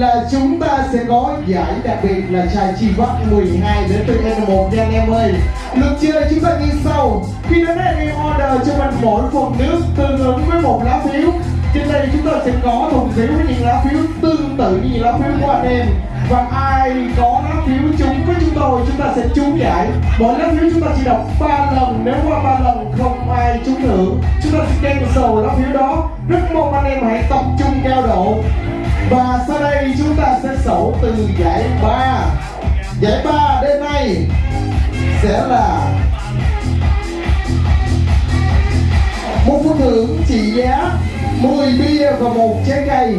là chúng ta sẽ có giải đặc biệt là chai chi vắt 12 đến từ N1 nha anh em ơi. Lượt chơi chúng ta như sau. Khi đến đây em order cho mình mỗi phần nước tương ứng với một lá phiếu. Trên đây chúng ta sẽ có thùng phiếu với những lá phiếu tương tự như những lá phiếu của anh em. Và ai có lá phiếu trúng với chúng tôi, chúng ta sẽ trúng giải. Mỗi lá phiếu chúng ta chỉ đọc 3 lần. Nếu qua 3 lần không ai trúng thưởng, chúng ta sẽ cancel lá phiếu đó. Rất mong anh em hãy tập trung cao độ và sau đây chúng ta sẽ sổ từ giải ba. Giải ba đêm nay sẽ là một phần thưởng trị giá 10 bia và một trái cây.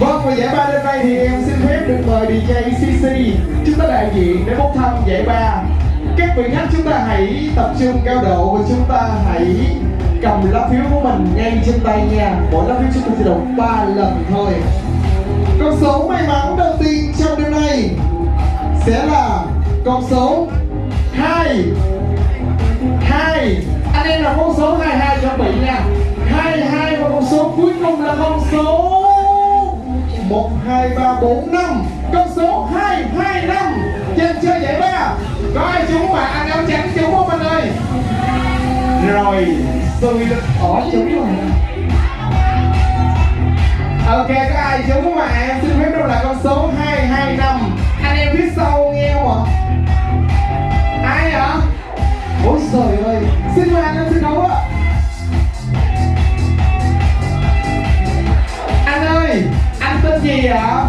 Vâng và giải ba đêm nay thì em xin phép được mời DJ CC Chúng ta đại diện để bốc thăm giải ba. Các vị khách chúng ta hãy tập trung cao độ và chúng ta hãy cầm lá phiếu của mình ngay trên tay nha. Mỗi lá phiếu chúng tôi sẽ đọc 3 lần thôi. Con số may mắn đầu tiên trong đêm nay sẽ là con số 2 2 Anh em là con số 22 chuẩn bị nha. 22 và con số cuối cùng là con số 1, 2, 3, 4, 5 Con số 2, 2, 5 Trên chơi giải ba. Có ai trúng mà anh áo trắng trúng không anh ơi. Rồi. Xui đất ỏ trúng rồi Ok có ai trúng mà em xin phép đâu là con số 225 Anh em phía sau nghe không ạ? Ai hả Ôi trời ơi Xin mời anh em sân khấu ạ. Anh ơi Anh tên gì ạ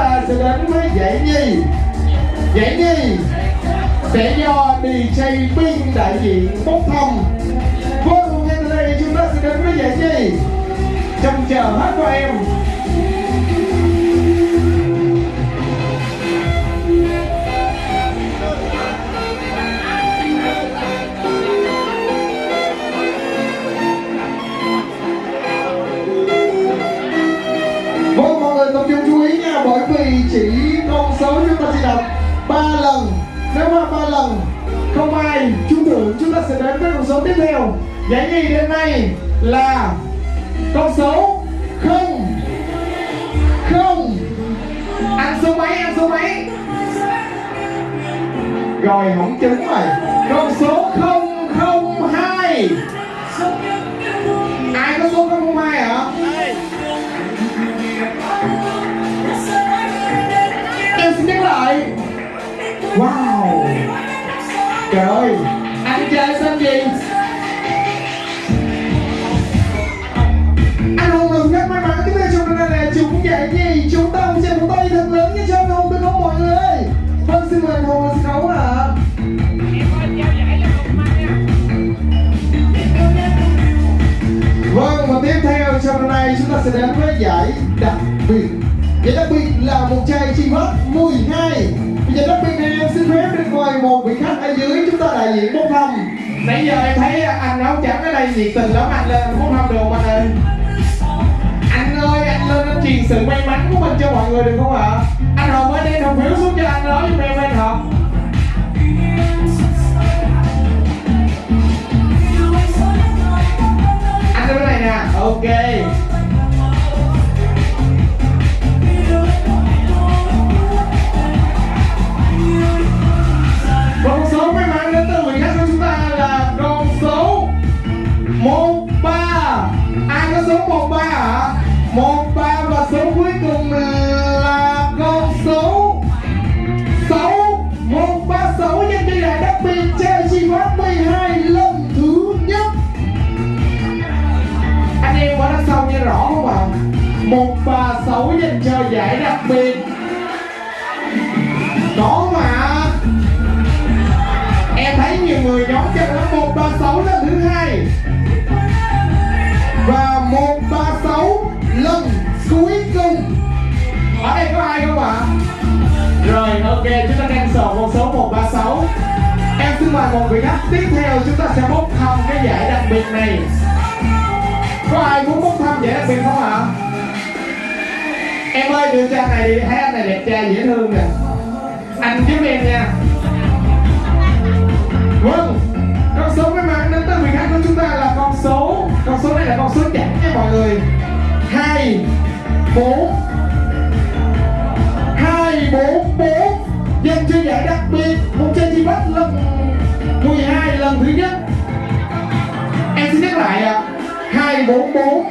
theo sẽ đến với giải nhì. Giải nhì sẽ do DJ Pin đại diện bốc thông. Vô cùng ngay từ đây chúng ta sẽ đến với giải nhì. Trông chờ hết của em. Bởi vì chỉ con số chúng ta chỉ đọc 3 lần. Nếu mà 3 lần, không ai trúng thưởng chúng ta sẽ đến với con số tiếp theo. Giải nhì đêm nay là con số không. Không. Ăn số mấy, ăn số mấy? Rồi, không trúng rồi Con số không. Trời. Ơi Anh chơi tên gì? Anh Hùng được rất may mắn Tiếp theo trong này là chúng giải gì Chúng ta cùng chơi một tay thật lớn như cho anh Hùng được không mọi người Vâng xin mời anh Hùng lên sân khấu ạ. Vâng và tiếp theo trong hôm nay chúng ta sẽ đến với giải đặc biệt. Giải đặc biệt là một chai chi vắt 12 Bây giờ đất biệt em xin phép được mời một vị khách ở dưới chúng ta đại diện bốc thăm Nãy giờ em thấy anh áo trắng ở đây nhiệt tình lắm, anh lên bốc thăm được anh ơi Anh ơi, anh lên anh truyền sự may mắn của mình cho mọi người được không ạ? Anh Hồng ơi, đem đồng phiếu xuống cho anh nói giùm em anh Hồng Anh đưa cái này nè, Ok. ở đây có ai không ạ? Rồi, ok, chúng ta đang sờ con số 136 em xin mời một vị khách tiếp theo, chúng ta sẽ bốc thăm cái giải đặc biệt này. Có ai muốn bốc thăm giải đặc biệt không ạ? Em ơi đưa cha này đi, thấy anh này đẹp trai, dễ thương nè. Anh giúp em nha. Vâng con số mới mang đến tới vị khách của chúng ta là con số con số này là con số chẵn nha mọi người. Hai, bốn lại ạ. Hai bốn bốn.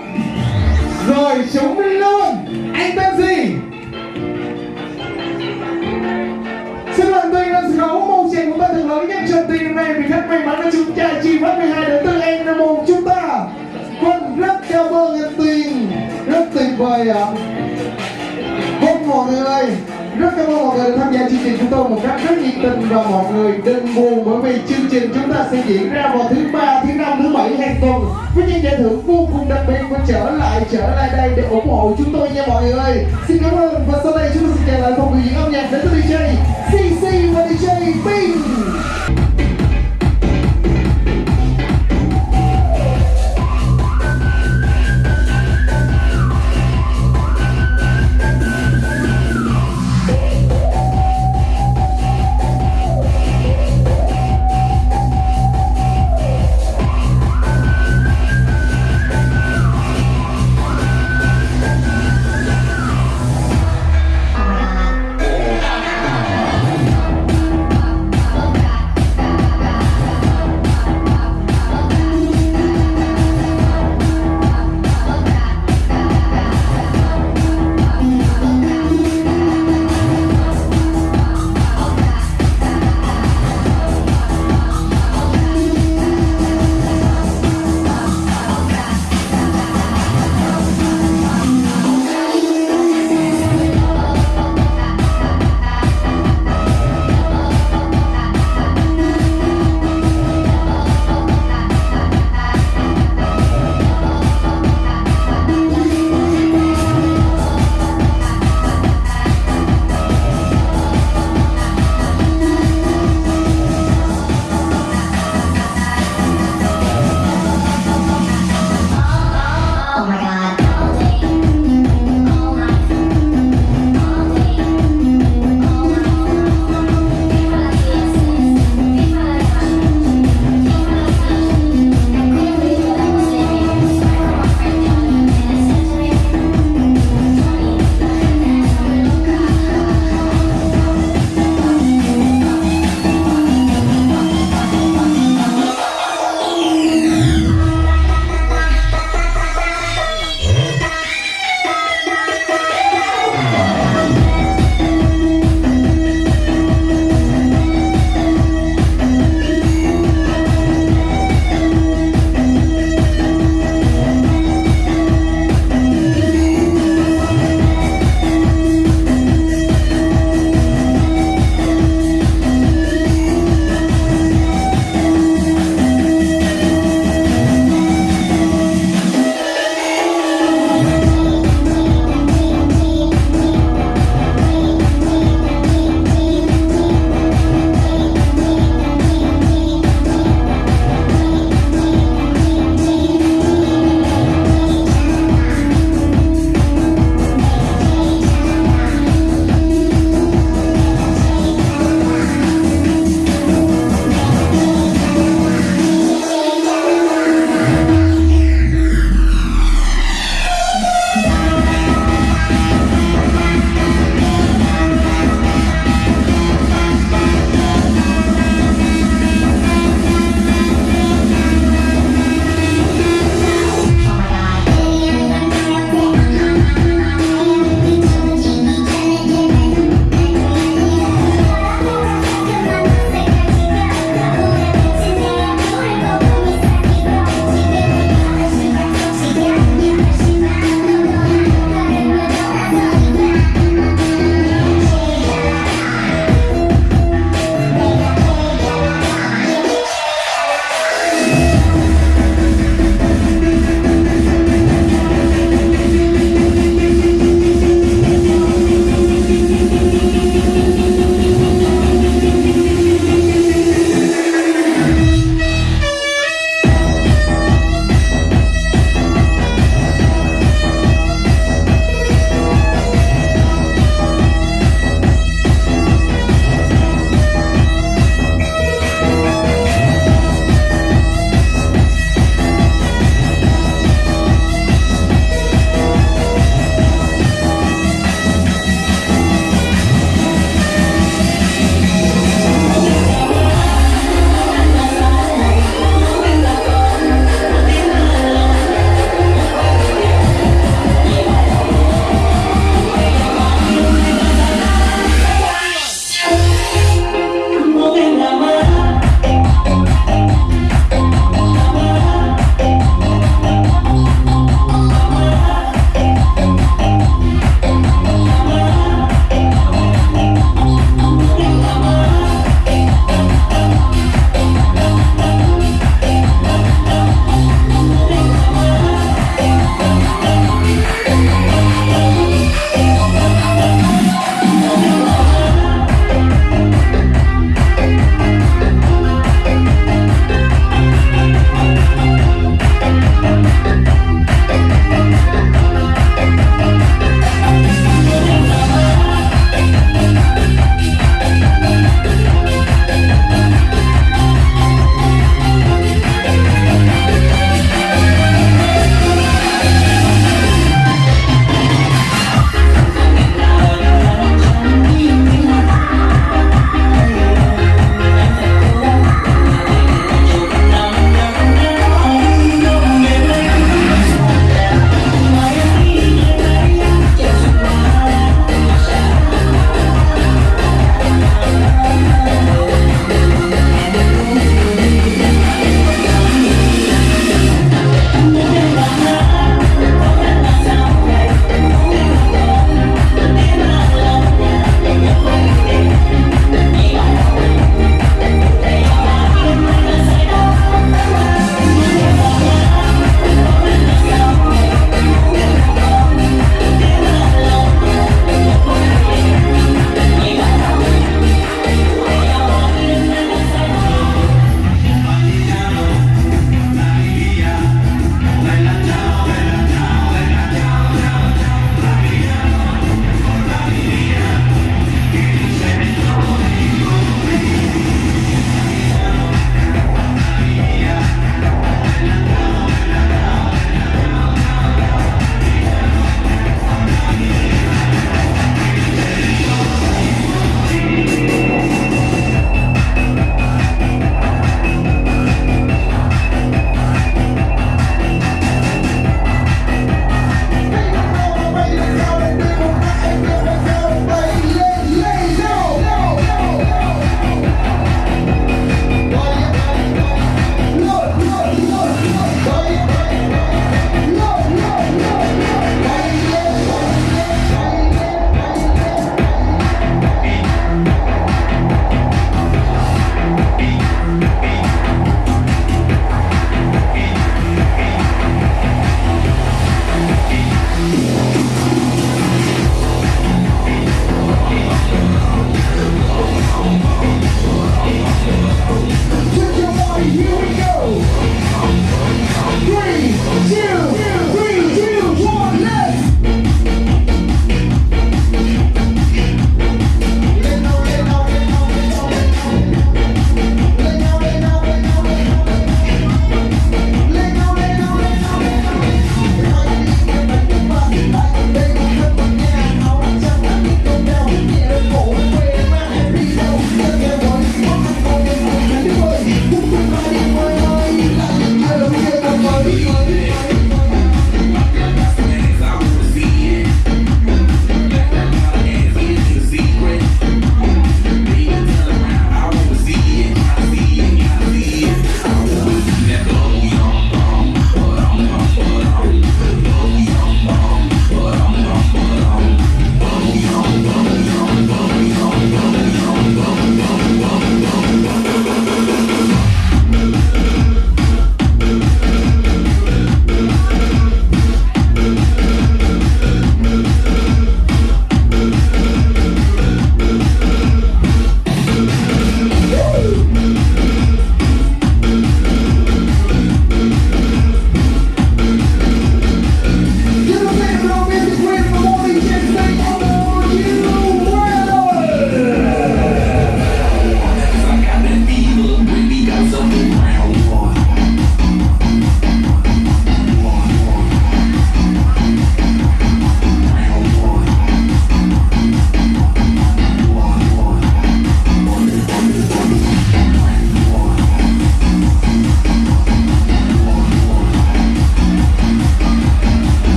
Rồi chúng mình luôn anh tên gì? Xin mời tuyên lên sân khấu một chàng của ta thật lớn nhất trong tiền hôm nay. Vì khách may mắn là chúng ta chi phát 12 đến từ em là một chúng ta. Quân rất cao ơn anh tiền rất tuyệt vời ạ. Vâng mọi người ơi, rất cảm ơn mọi người đã tham gia chương trình chúng tôi một cách rất nhiệt tình và mọi người đừng buồn bởi vì chương trình chúng ta sẽ diễn ra vào thứ ba, thứ năm, thứ bảy hàng tuần với những giải thưởng vô cùng đặc biệt và trở lại trở lại đây để ủng hộ chúng tôi nha mọi người. Xin cảm ơn và sau đây chúng tôi sẽ trở lại phòng biểu diễn âm nhạc đến từ DJ CC và DJ Ping.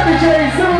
Jay,